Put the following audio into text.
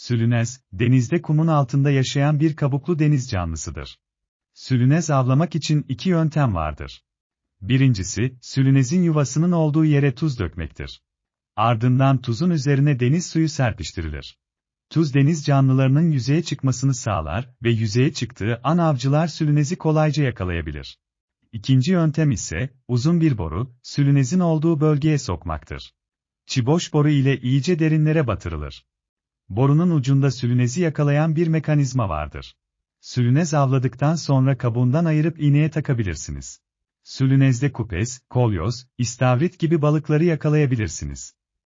Sülünez, denizde kumun altında yaşayan bir kabuklu deniz canlısıdır. Sülünez avlamak için iki yöntem vardır. Birincisi, sülünezin yuvasının olduğu yere tuz dökmektir. Ardından tuzun üzerine deniz suyu serpiştirilir. Tuz deniz canlılarının yüzeye çıkmasını sağlar ve yüzeye çıktığı an avcılar sülünezi kolayca yakalayabilir. İkinci yöntem ise, uzun bir boru, sülünezin olduğu bölgeye sokmaktır. Çiboş boru ile iyice derinlere batırılır. Borunun ucunda sülünezi yakalayan bir mekanizma vardır. Sülünez avladıktan sonra kabuğundan ayırıp iğneye takabilirsiniz. Sülünezde kupes, kolyoz, istavrit gibi balıkları yakalayabilirsiniz.